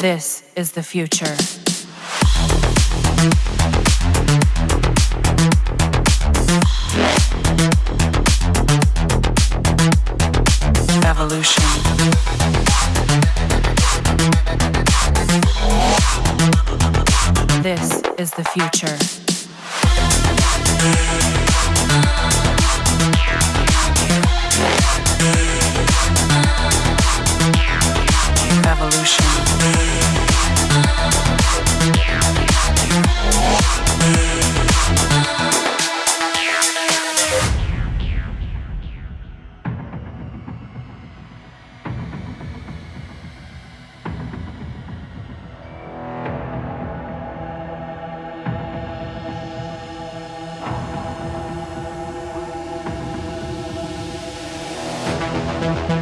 This is the future. Evolution. This is the future. This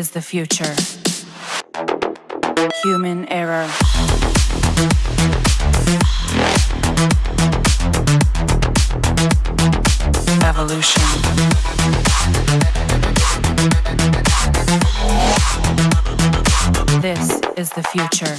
is the future. Human error. Evolution. This is the future.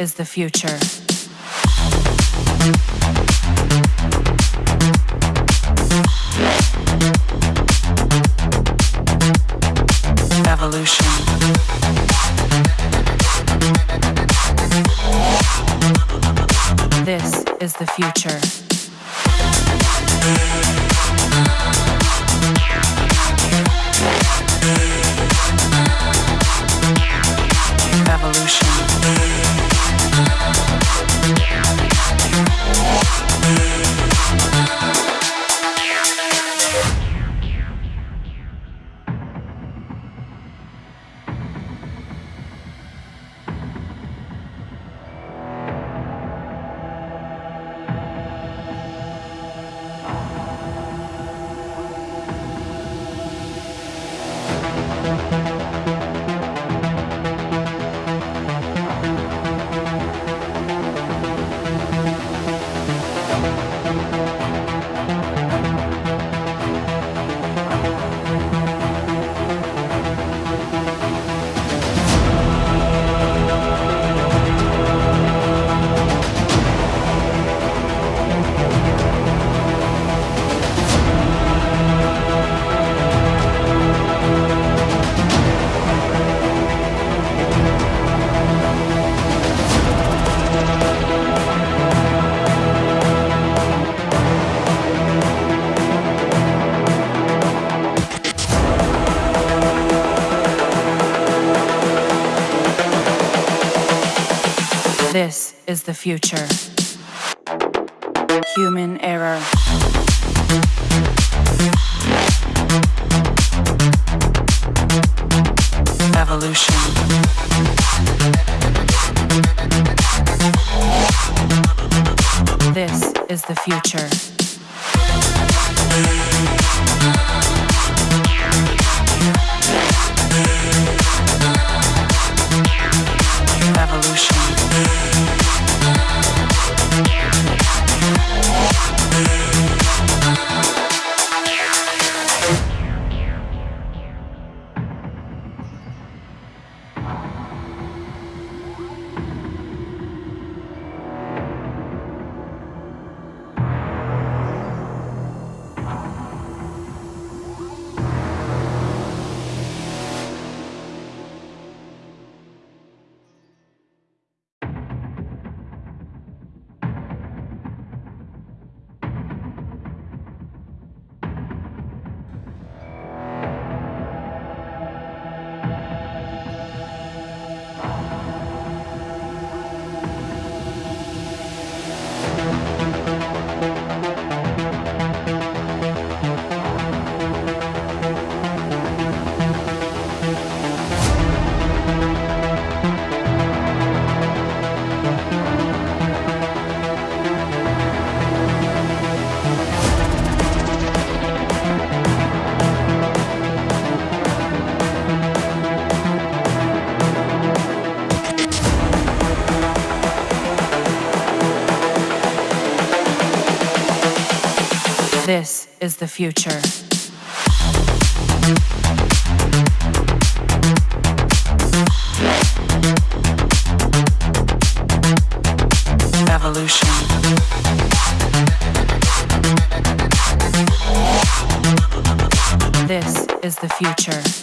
Is the future. Is the future. Human error. Evolution. This is the future. Evolution. This is the future.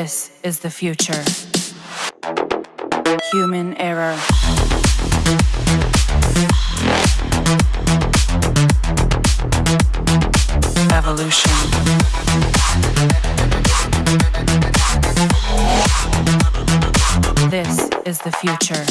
This is the future. Human error. Evolution. This is the future.